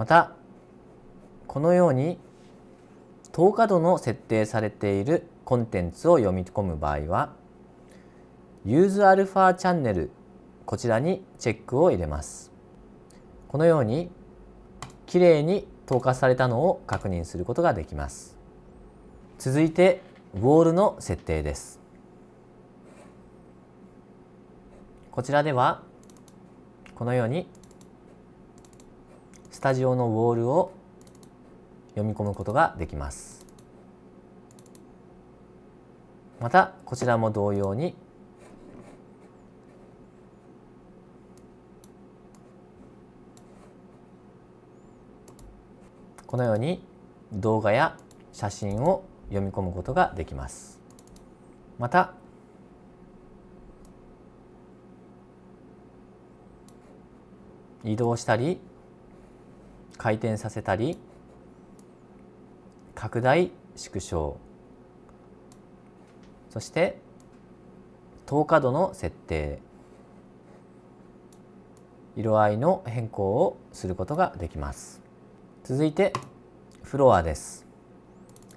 またこのように透過度の設定されているコンテンツを読み込む場合は UseAlpha チャンネルこちらにチェックを入れます。このようにきれいに透過されたのを確認することができます。続いてウォールの設定です。こちらではこのようにスタジオのウォールを読み込むことができます。またこちらも同様にこのように動画や写真を読み込むことができます。また移動したり回転させたり拡大縮小。そして透過度の設定。色合いの変更をすることができます。続いてフロアです。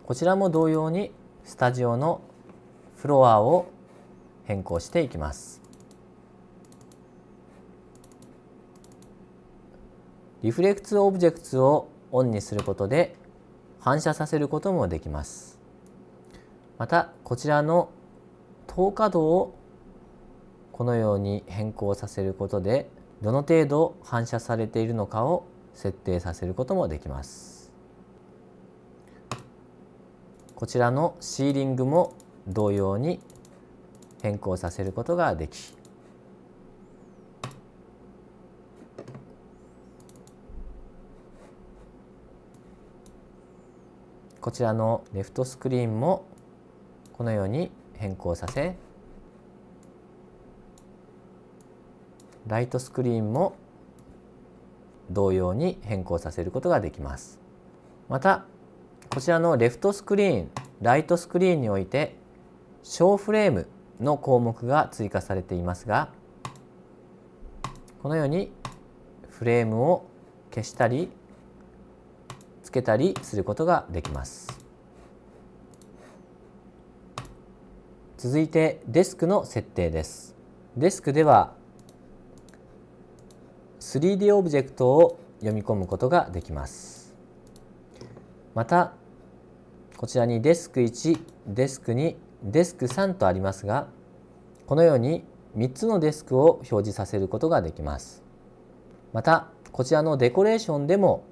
こちらも同様にスタジオのフロアを変更していきます。リフレクツオブジェクツをオンにすることで反射させることもできます。またこちらの透過度をこのように変更させることでどの程度反射されているのかを設定させることもできます。こちらのシーリングも同様に変更させることができこちらのレフトスクリーンもこのように変更させライトスクリーンも同様に変更させることができます。またこちらのレフトスクリーンライトスクリーンにおいて小フレームの項目が追加されていますがこのようにフレームを消したりけたりすることができます。続いてデスクの設定です。デスクでは 3D オブジェクトを読み込むことができます。またこちらにデスク1、デスク2、デスク3とありますがこのように3つのデスクを表示させることができます。またこちらのデコレーションでも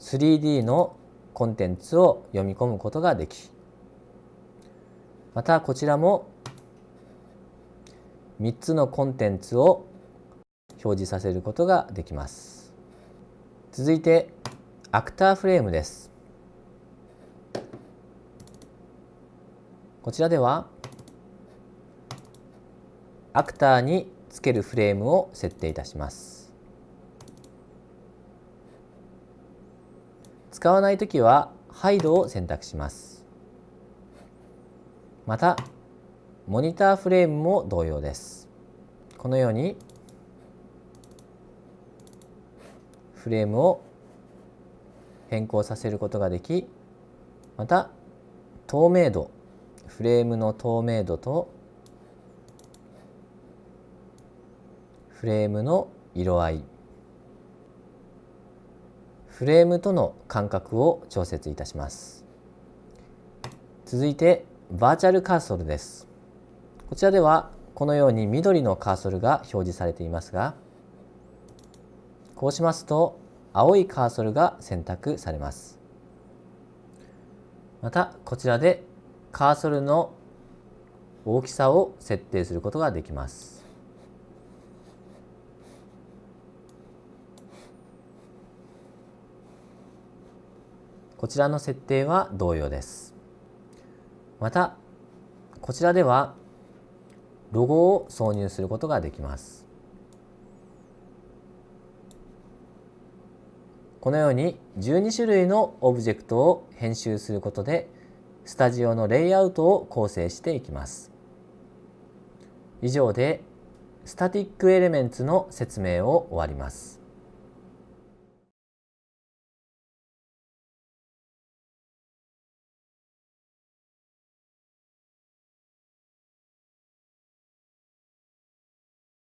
3D のコンテンツを読み込むことができまたこちらも3つのコンテンツを表示させることができます。続いてアクターフレームです。こちらではアクターにつけるフレームを設定いたします。使わないときはハイドを選択します。また、モニターフレームも同様です。このようにフレームを変更させることができ、また透明度、フレームの透明度とフレームの色合いフレームとの間隔を調節いたします。続いてバーチャルカーソルです。こちらではこのように緑のカーソルが表示されていますがこうしますと青いカーソルが選択されます。またこちらでカーソルの大きさを設定することができます。こちらの設定は同様です。また、こちらではロゴを挿入することができます。このように12種類のオブジェクトを編集することでスタジオのレイアウトを構成していきます。以上でスタティックエレメンツの説明を終わります。